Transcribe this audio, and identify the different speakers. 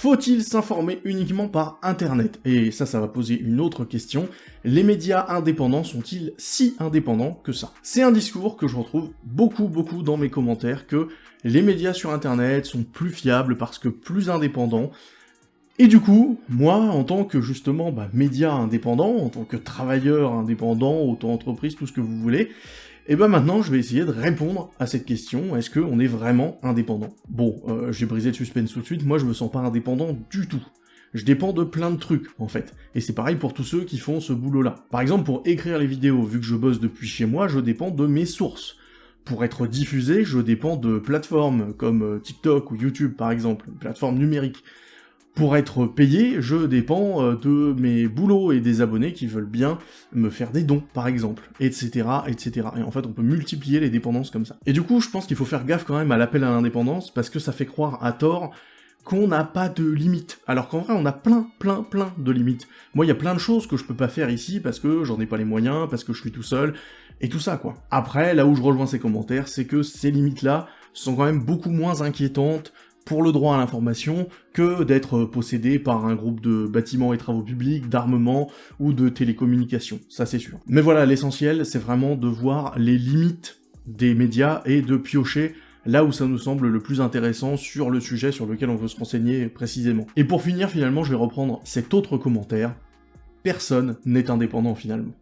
Speaker 1: Faut-il s'informer uniquement par Internet? Et ça, ça va poser une autre question. Les médias indépendants sont-ils si indépendants que ça? C'est un discours que je retrouve beaucoup, beaucoup dans mes commentaires, que les médias sur Internet sont plus fiables parce que plus indépendants, et du coup, moi, en tant que justement bah, média indépendant, en tant que travailleur indépendant, auto-entreprise, tout ce que vous voulez, et ben maintenant, je vais essayer de répondre à cette question, est-ce qu'on est vraiment indépendant? Bon, euh, j'ai brisé le suspense tout de suite, moi je me sens pas indépendant du tout. Je dépends de plein de trucs, en fait. Et c'est pareil pour tous ceux qui font ce boulot-là. Par exemple, pour écrire les vidéos, vu que je bosse depuis chez moi, je dépends de mes sources. Pour être diffusé, je dépends de plateformes comme euh, TikTok ou YouTube, par exemple, plateformes numériques. Pour être payé, je dépends euh, de mes boulots et des abonnés qui veulent bien me faire des dons, par exemple, etc., etc. Et en fait, on peut multiplier les dépendances comme ça. Et du coup, je pense qu'il faut faire gaffe quand même à l'appel à l'indépendance, parce que ça fait croire à tort qu'on n'a pas de limites. Alors qu'en vrai, on a plein, plein, plein de limites. Moi, il y a plein de choses que je peux pas faire ici parce que j'en ai pas les moyens, parce que je suis tout seul, et tout ça, quoi. Après, là où je rejoins ces commentaires, c'est que ces limites-là sont quand même beaucoup moins inquiétantes pour le droit à l'information que d'être possédé par un groupe de bâtiments et travaux publics, d'armement ou de télécommunications, ça c'est sûr. Mais voilà, l'essentiel, c'est vraiment de voir les limites des médias et de piocher là où ça nous semble le plus intéressant sur le sujet sur lequel on veut se renseigner précisément. Et pour finir, finalement, je vais reprendre cet autre commentaire. Personne n'est indépendant finalement.